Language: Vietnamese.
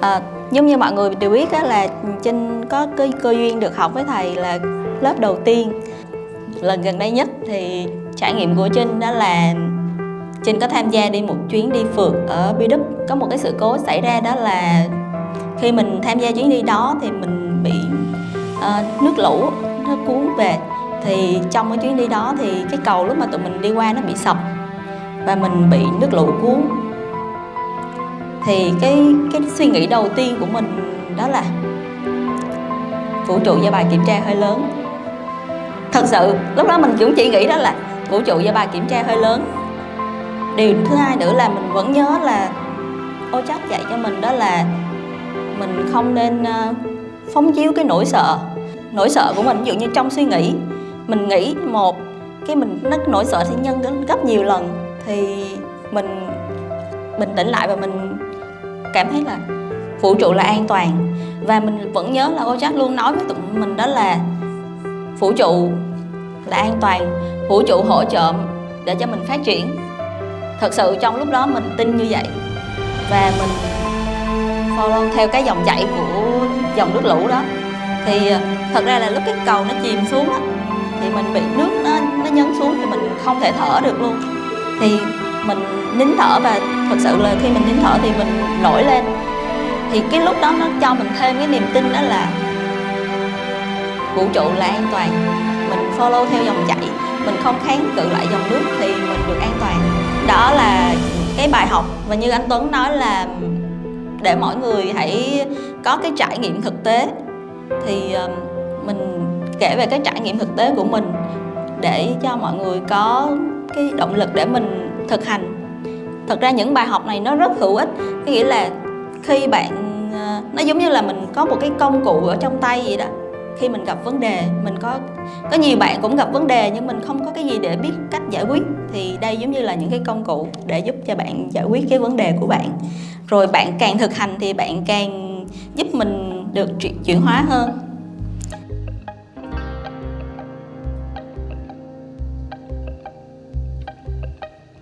À, giống như mọi người đều biết á, là Trinh có cái cơ duyên được học với thầy là lớp đầu tiên. Lần gần đây nhất thì trải nghiệm của Trinh đó là Trinh có tham gia đi một chuyến đi phượt ở Bi đúc có một cái sự cố xảy ra đó là khi mình tham gia chuyến đi đó thì mình bị uh, nước lũ nó cuốn về. Thì trong cái chuyến đi đó thì cái cầu lúc mà tụi mình đi qua nó bị sập và mình bị nước lũ cuốn thì cái cái suy nghĩ đầu tiên của mình đó là vũ trụ do bài kiểm tra hơi lớn. Thật sự, lúc đó mình cũng chỉ nghĩ đó là vũ trụ do bài kiểm tra hơi lớn. Điều thứ hai nữa là mình vẫn nhớ là ô chắc dạy cho mình đó là mình không nên ờ, phóng chiếu cái nỗi sợ. Nỗi sợ của mình, ví dụ như trong suy nghĩ, mình nghĩ một, cái mình nó nỗi sợ thì nhân đến gấp nhiều lần, thì mình bình tĩnh lại và mình cảm thấy là vũ trụ là an toàn. Và mình vẫn nhớ là cô chắc luôn nói với tụi mình đó là vũ trụ là an toàn, vũ trụ hỗ trợ để cho mình phát triển. Thật sự trong lúc đó mình tin như vậy. Và mình follow theo cái dòng chảy của dòng nước lũ đó. Thì ờ, thật ra là lúc cái cầu nó chìm xuống á, thì mình bị nước nó nó nhấn xuống thì mình không thể thở được luôn. Thì mình nín thở và thật sự là khi mình nín thở thì mình nổi lên. Thì cái lúc đó nó cho mình thêm cái niềm tin đó là vũ trụ là an toàn. Mình follow theo dòng chảy, mình không kháng cự lại dòng nước thì mình được an toàn. Đó là cái bài học và như anh Tuấn nói là để mọi người hãy có cái trải nghiệm thực tế. Thì mình kể về cái trải nghiệm thực tế của mình để cho mọi người có cái động lực để mình thực hành. Thật ra những bài học này nó rất hữu ích, có nghĩa là khi bạn ờ, nó giống như là mình có một cái công cụ ở trong tay vậy đó. Khi mình gặp vấn đề, mình có có nhiều bạn cũng gặp vấn đề nhưng mình không có cái gì để biết cách giải quyết. Thì đây giống như là những cái công cụ để giúp cho bạn giải quyết cái vấn đề của bạn. Rồi bạn càng thực hành thì bạn càng giúp mình được chuyển hóa hơn.